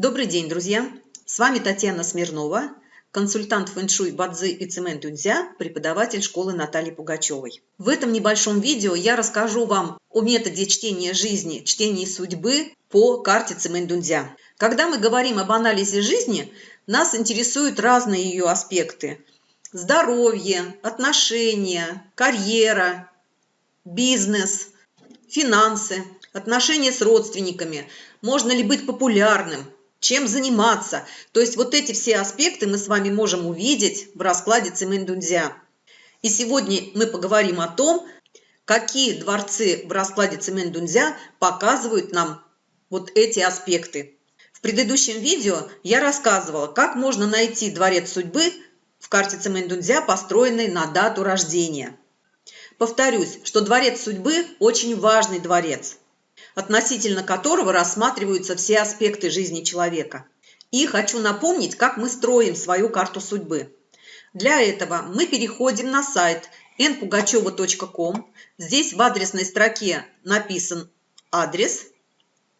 Добрый день, друзья! С вами Татьяна Смирнова, консультант фэншуй Бадзи и Цемент Дунзя, преподаватель школы Натальи Пугачевой. В этом небольшом видео я расскажу вам о методе чтения жизни, чтения судьбы по карте Цемент Дунзя. Когда мы говорим об анализе жизни, нас интересуют разные ее аспекты. Здоровье, отношения, карьера, бизнес, финансы, отношения с родственниками. Можно ли быть популярным, чем заниматься. То есть вот эти все аспекты мы с вами можем увидеть в раскладе Цимэндунзя. И сегодня мы поговорим о том, какие дворцы в раскладе Цимэндунзя показывают нам вот эти аспекты. В предыдущем видео я рассказывала, как можно найти дворец судьбы в карте Цимэндунзя, построенной на дату рождения. Повторюсь, что дворец судьбы очень важный дворец относительно которого рассматриваются все аспекты жизни человека. И хочу напомнить, как мы строим свою карту судьбы. Для этого мы переходим на сайт npugacheva.com. Здесь в адресной строке написан адрес.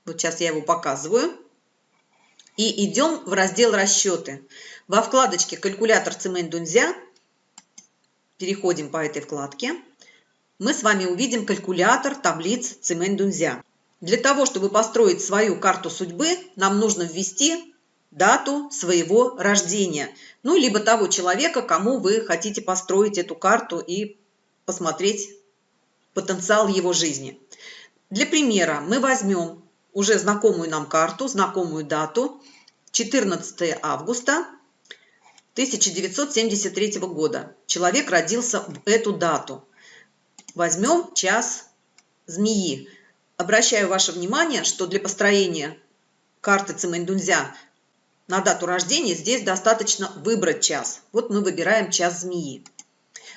Вот сейчас я его показываю. И идем в раздел «Расчеты». Во вкладочке «Калькулятор Цемень Дунзя» переходим по этой вкладке. Мы с вами увидим калькулятор таблиц Цемень Дунзя. Для того, чтобы построить свою карту судьбы, нам нужно ввести дату своего рождения. Ну, либо того человека, кому вы хотите построить эту карту и посмотреть потенциал его жизни. Для примера мы возьмем уже знакомую нам карту, знакомую дату, 14 августа 1973 года. Человек родился в эту дату. Возьмем час змеи. Обращаю ваше внимание, что для построения карты Цимэндунзя на дату рождения здесь достаточно выбрать час. Вот мы выбираем час змеи.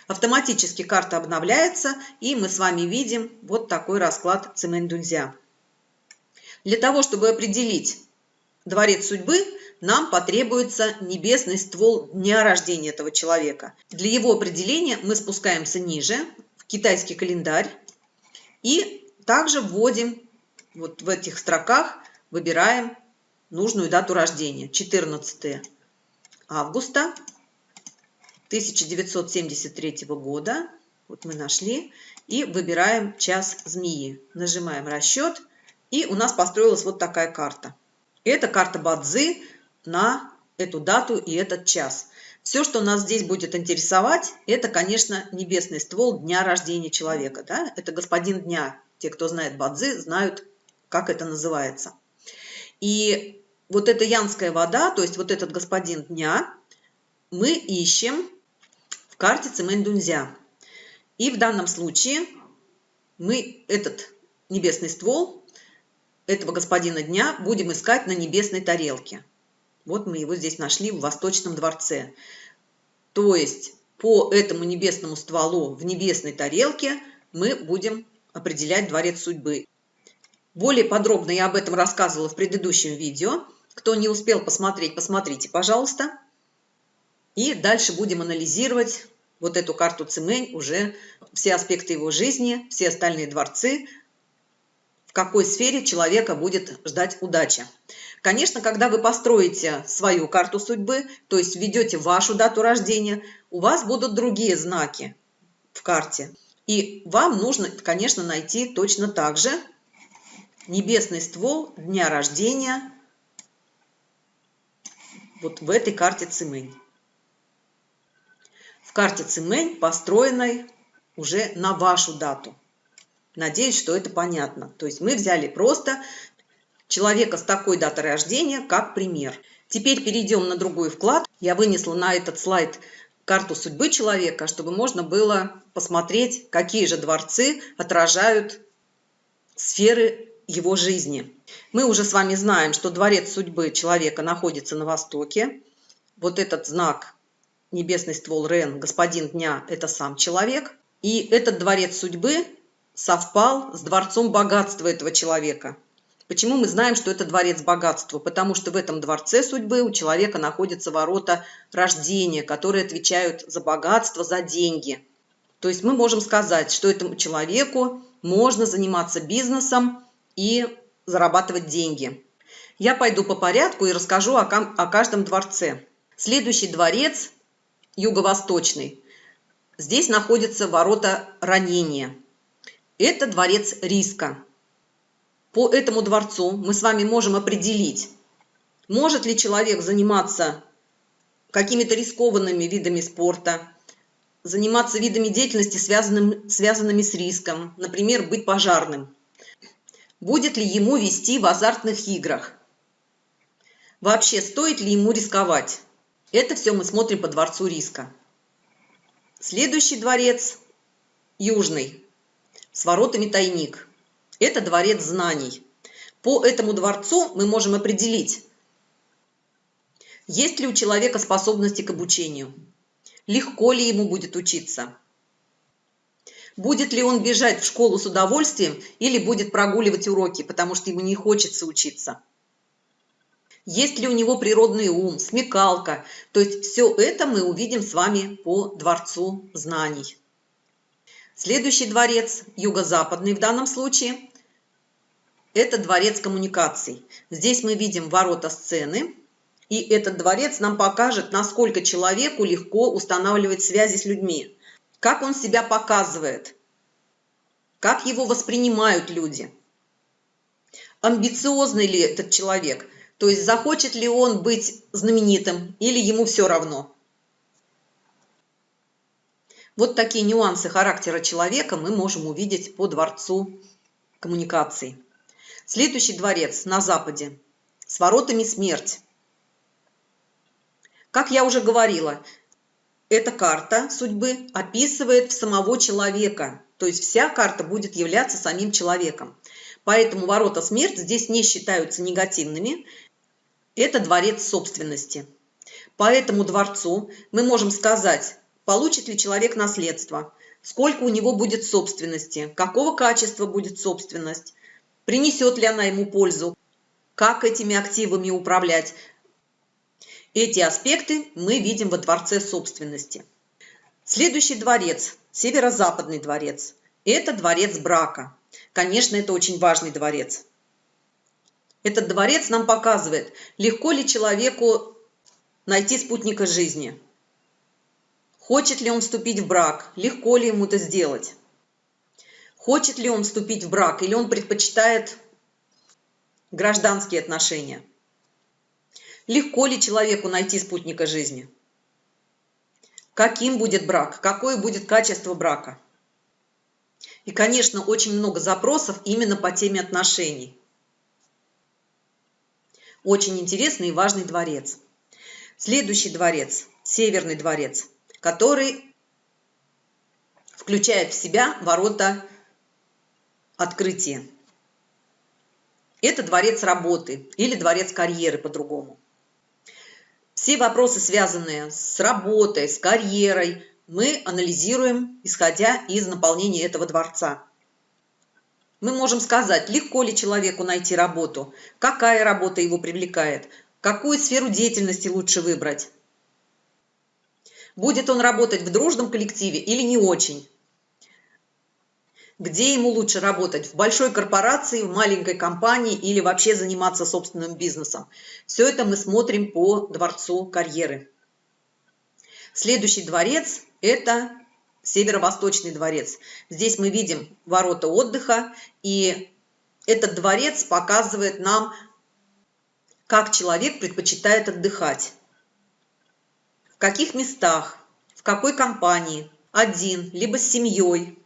Автоматически карта обновляется, и мы с вами видим вот такой расклад Цимэндунзя. Для того, чтобы определить дворец судьбы, нам потребуется небесный ствол дня рождения этого человека. Для его определения мы спускаемся ниже, в китайский календарь, и также вводим вот в этих строках, выбираем нужную дату рождения. 14 августа 1973 года. Вот мы нашли. И выбираем час змеи. Нажимаем расчет. И у нас построилась вот такая карта. Это карта Бадзы на эту дату и этот час. Все, что нас здесь будет интересовать, это, конечно, небесный ствол дня рождения человека. Да? Это господин дня, те, кто знает бадзи, знают, как это называется. И вот эта янская вода, то есть вот этот господин дня, мы ищем в карте Цемэнь-Дунзя. И в данном случае мы этот небесный ствол этого господина дня будем искать на небесной тарелке. Вот мы его здесь нашли в Восточном дворце. То есть по этому небесному стволу в небесной тарелке мы будем определять дворец судьбы. Более подробно я об этом рассказывала в предыдущем видео. Кто не успел посмотреть, посмотрите, пожалуйста. И дальше будем анализировать вот эту карту Цимэнь, уже все аспекты его жизни, все остальные дворцы, в какой сфере человека будет ждать удача. Конечно, когда вы построите свою карту судьбы, то есть введете вашу дату рождения, у вас будут другие знаки в карте. И вам нужно, конечно, найти точно так же небесный ствол дня рождения вот в этой карте Цимэнь. В карте Цимэнь, построенной уже на вашу дату. Надеюсь, что это понятно. То есть мы взяли просто человека с такой датой рождения как пример. Теперь перейдем на другой вклад. Я вынесла на этот слайд карту судьбы человека, чтобы можно было посмотреть, какие же дворцы отражают сферы его жизни. Мы уже с вами знаем, что дворец судьбы человека находится на востоке. Вот этот знак небесный ствол Рен, господин дня, это сам человек. И этот дворец судьбы совпал с дворцом богатства этого человека – Почему мы знаем, что это дворец богатства? Потому что в этом дворце судьбы у человека находятся ворота рождения, которые отвечают за богатство, за деньги. То есть мы можем сказать, что этому человеку можно заниматься бизнесом и зарабатывать деньги. Я пойду по порядку и расскажу о, каждом дворце. Следующий дворец, юго-восточный, здесь находятся ворота ранения. Это дворец риска. По этому дворцу мы с вами можем определить, может ли человек заниматься какими-то рискованными видами спорта, заниматься видами деятельности, связанным, связанными с риском, например, быть пожарным. Будет ли ему вести в азартных играх? Вообще, стоит ли ему рисковать? Это все мы смотрим по дворцу риска. Следующий дворец, южный, с воротами тайник. Это дворец знаний. По этому дворцу мы можем определить, есть ли у человека способности к обучению, легко ли ему будет учиться, будет ли он бежать в школу с удовольствием или будет прогуливать уроки, потому что ему не хочется учиться есть ли у него природный ум, смекалка. То есть все это мы увидим с вами по Дворцу знаний. Следующий дворец, юго-западный в данном случае, это дворец коммуникаций. Здесь мы видим ворота сцены, и этот дворец нам покажет, насколько человеку легко устанавливать связи с людьми, как он себя показывает, как его воспринимают люди, амбициозный ли этот человек – то есть захочет ли он быть знаменитым или ему все равно. Вот такие нюансы характера человека мы можем увидеть по дворцу коммуникаций. Следующий дворец на западе с воротами смерть. Как я уже говорила, эта карта судьбы описывает самого человека, то есть вся карта будет являться самим человеком. Поэтому ворота смерть здесь не считаются негативными, это дворец собственности. По этому дворцу мы можем сказать, получит ли человек наследство, сколько у него будет собственности, какого качества будет собственность, принесет ли она ему пользу, как этими активами управлять. Эти аспекты мы видим во дворце собственности. Следующий дворец, северо-западный дворец, это дворец брака. Конечно, это очень важный дворец. Этот дворец нам показывает, легко ли человеку найти спутника жизни. Хочет ли он вступить в брак, легко ли ему это сделать. Хочет ли он вступить в брак или он предпочитает гражданские отношения. Легко ли человеку найти спутника жизни? Каким будет брак? Какое будет качество брака? И, конечно, очень много запросов именно по теме отношений. Очень интересный и важный дворец. Следующий дворец, Северный дворец, который включает в себя ворота открытия. Это дворец работы или дворец карьеры по-другому. Все вопросы, связанные с работой, с карьерой, мы анализируем, исходя из наполнения этого дворца мы можем сказать, легко ли человеку найти работу, какая работа его привлекает, какую сферу деятельности лучше выбрать. Будет он работать в дружном коллективе или не очень. Где ему лучше работать, в большой корпорации, в маленькой компании или вообще заниматься собственным бизнесом. Все это мы смотрим по дворцу карьеры. Следующий дворец – это Северо-Восточный дворец. Здесь мы видим ворота отдыха, и этот дворец показывает нам, как человек предпочитает отдыхать. Каких местах, в какой компании, один, либо с семьей.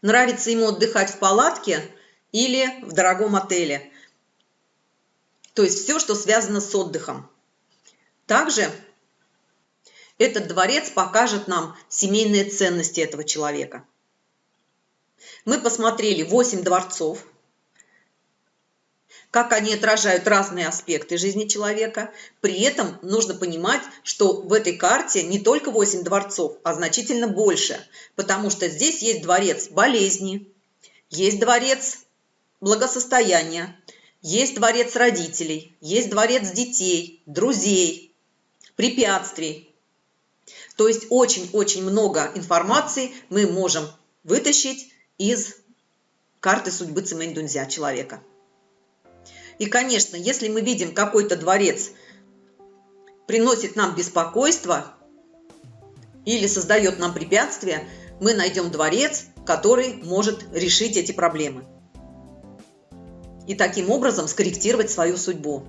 Нравится ему отдыхать в палатке или в дорогом отеле. То есть все, что связано с отдыхом. Также этот дворец покажет нам семейные ценности этого человека. Мы посмотрели 8 дворцов, как они отражают разные аспекты жизни человека. При этом нужно понимать, что в этой карте не только 8 дворцов, а значительно больше, потому что здесь есть дворец болезни, есть дворец благосостояния, есть дворец родителей, есть дворец детей, друзей, препятствий, то есть очень-очень много информации мы можем вытащить из карты судьбы Цимэнь Дунзя человека. И, конечно, если мы видим какой-то дворец приносит нам беспокойство или создает нам препятствия, мы найдем дворец, который может решить эти проблемы. И таким образом скорректировать свою судьбу.